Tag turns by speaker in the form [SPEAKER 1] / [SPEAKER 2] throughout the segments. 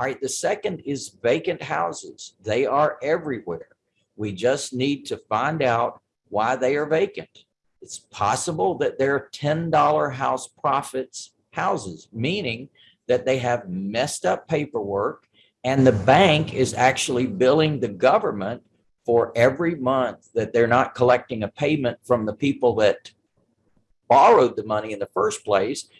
[SPEAKER 1] All right, the second is vacant houses. They are everywhere. We just need to find out why they are vacant. It's possible that they're $10 house profits houses, meaning that they have messed up paperwork and the bank is actually billing the government for every month that they're not collecting a payment from the people that borrowed the money in the first place.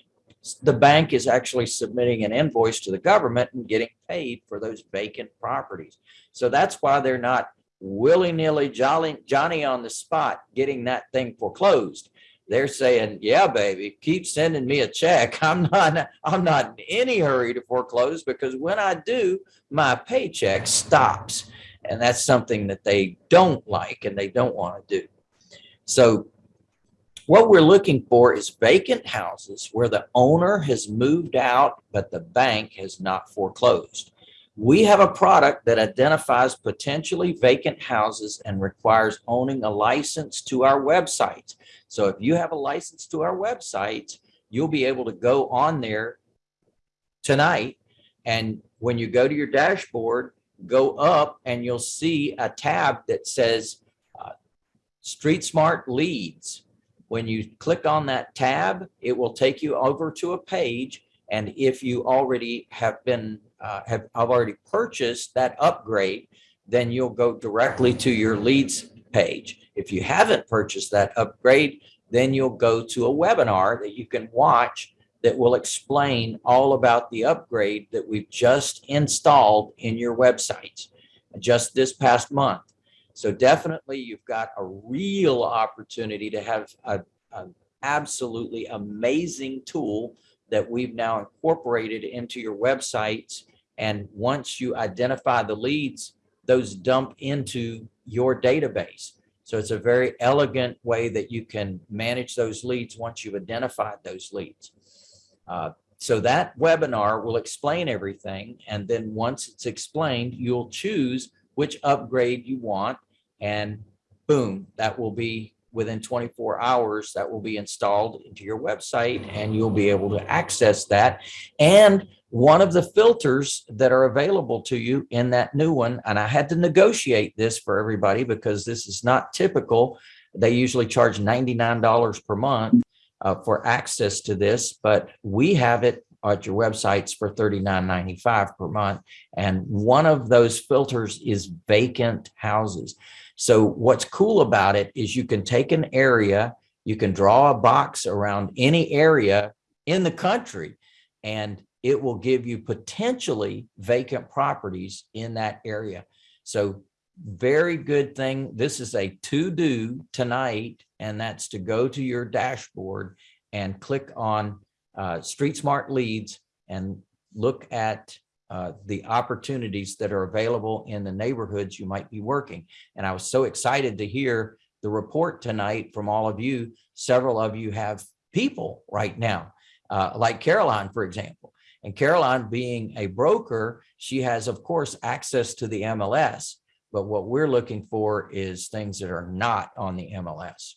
[SPEAKER 1] The bank is actually submitting an invoice to the government and getting paid for those vacant properties. So that's why they're not willy-nilly jolly Johnny on the spot getting that thing foreclosed. They're saying, yeah, baby, keep sending me a check. I'm not, I'm not in any hurry to foreclose because when I do, my paycheck stops. And that's something that they don't like and they don't want to do. So what we're looking for is vacant houses where the owner has moved out, but the bank has not foreclosed. We have a product that identifies potentially vacant houses and requires owning a license to our website. So if you have a license to our website, you'll be able to go on there tonight. And when you go to your dashboard, go up and you'll see a tab that says uh, Street Smart Leads. When you click on that tab, it will take you over to a page. And if you already have been, uh, have, have already purchased that upgrade, then you'll go directly to your leads page. If you haven't purchased that upgrade, then you'll go to a webinar that you can watch that will explain all about the upgrade that we've just installed in your websites just this past month. So definitely you've got a real opportunity to have an absolutely amazing tool that we've now incorporated into your websites. And once you identify the leads, those dump into your database. So it's a very elegant way that you can manage those leads once you've identified those leads. Uh, so that webinar will explain everything. And then once it's explained, you'll choose which upgrade you want. And boom, that will be within 24 hours that will be installed into your website and you'll be able to access that. And one of the filters that are available to you in that new one, and I had to negotiate this for everybody because this is not typical. They usually charge $99 per month uh, for access to this, but we have it at your websites for $39.95 per month. And one of those filters is vacant houses. So what's cool about it is you can take an area, you can draw a box around any area in the country, and it will give you potentially vacant properties in that area. So very good thing. This is a to do tonight, and that's to go to your dashboard and click on uh, Street Smart Leads and look at uh, the opportunities that are available in the neighborhoods you might be working. And I was so excited to hear the report tonight from all of you. Several of you have people right now, uh, like Caroline, for example. And Caroline being a broker, she has, of course, access to the MLS. But what we're looking for is things that are not on the MLS.